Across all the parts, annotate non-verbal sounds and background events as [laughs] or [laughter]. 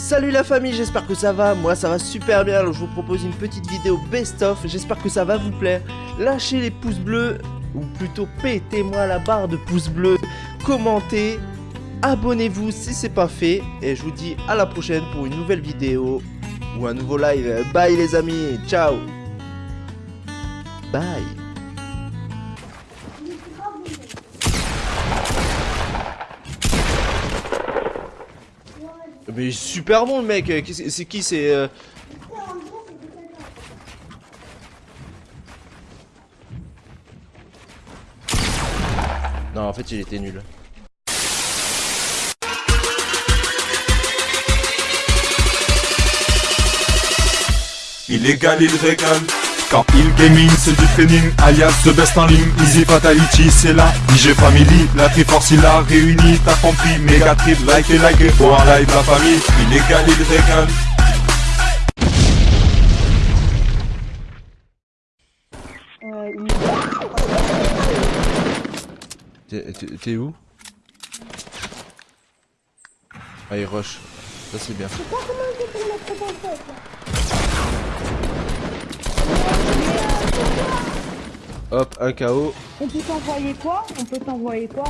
Salut la famille, j'espère que ça va, moi ça va super bien, alors je vous propose une petite vidéo best-of, j'espère que ça va vous plaire. Lâchez les pouces bleus, ou plutôt pétez-moi la barre de pouces bleus, commentez, abonnez-vous si c'est pas fait, et je vous dis à la prochaine pour une nouvelle vidéo, ou un nouveau live. Bye les amis, ciao. Bye Mais super bon le mec, c'est qui c'est euh... Non en fait il était nul. Illégal il régale quand il gaming, c'est du training, alias the best en ligne, easy fatality, c'est la IG Family, la Triforce il a réuni, t'as compris, méga trip, like et like, pour en live la famille, illégal il régale. T'es où? Ah il rush, ça c'est bien. Hop, un KO. On peut t'envoyer quoi? On peut t'envoyer quoi?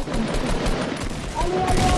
Allez, allez,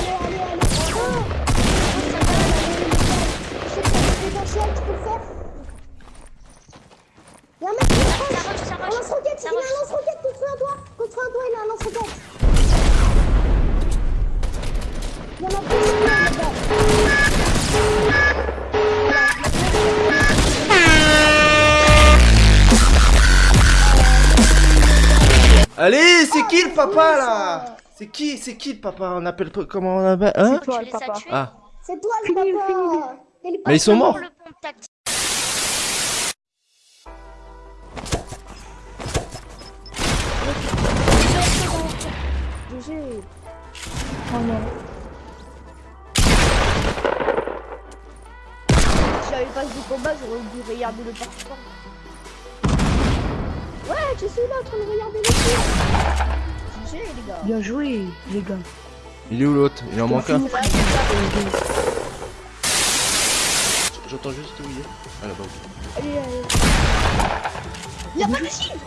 Allez, c'est qui le papa là? C'est qui C'est qui le papa? On appelle comment on appelle hein? C'est toi le papa. Ah. C'est toi le papa. Mais ils sont morts. GG. Oh non. Si j'avais pas du combat, j'aurais dû regarder le parcours. Ouais, je suis là en train de regarder le film. GG les gars. Bien joué les gars. Il est où l'autre? Il en manque un. J'entends juste où il est. Ah là-bas. Allez, allez. Y'a pas de shield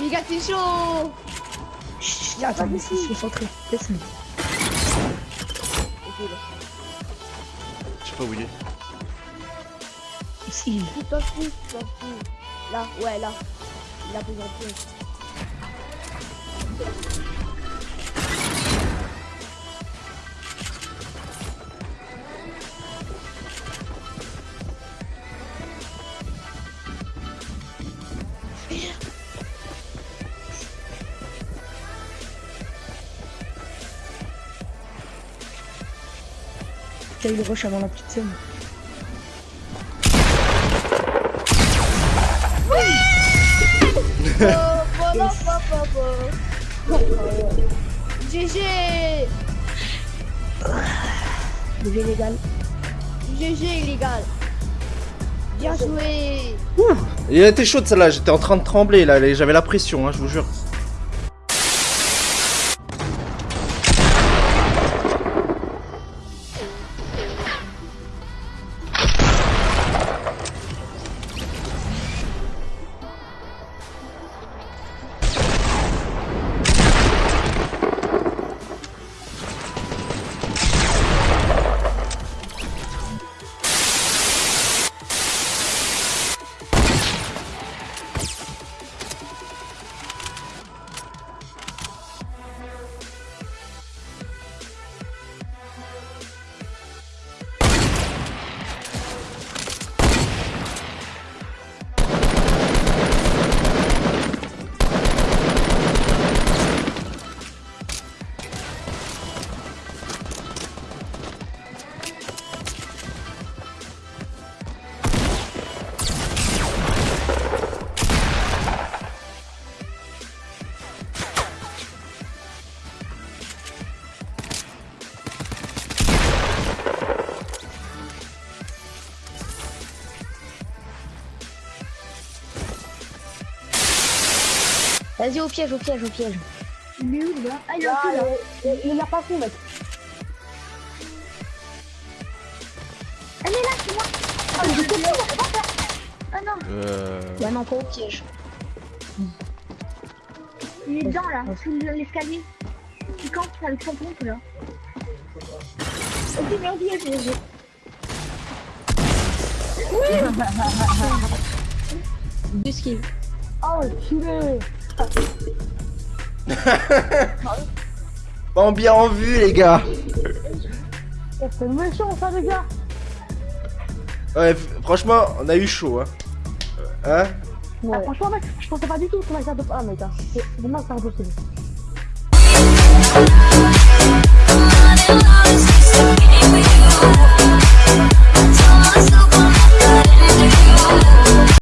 Les gars, t'es chaud Chut, attends, mais je suis centré. Laisse-le. Ok, là. Je sais pas où il est. Ici. Tu t'en fous, tu t'en fous. Là, ouais, là. Il a besoin de plus. T'as eu le rush avant la petite scène. GG GG légal. GG illégal Bien joué Il était chaud celle-là, j'étais en train de trembler là, j'avais la pression, hein, je vous jure. Vas-y, au piège, au piège, au piège. Mais où, là? Ah, il est ah, là. Il, il, il a pas fond, mec. Elle est là, tu vois Ah, mais je te Ah non. Euh. Bah non, pas au piège. Il est dedans, là, sous l'escalier. Tu campes avec son pompe, là. Ok, mais au piège, j'ai... Oui Deux skills. Oh, le [laughs] Pas bien en vue, les gars C'est méchant ça, les gars. Ouais, franchement, on a eu chaud, hein. Hein? Ah, franchement, mec, je pensais pas du tout qu'on allait faire de. Ah, mec, hein. c'est vraiment c'est impossible. I'm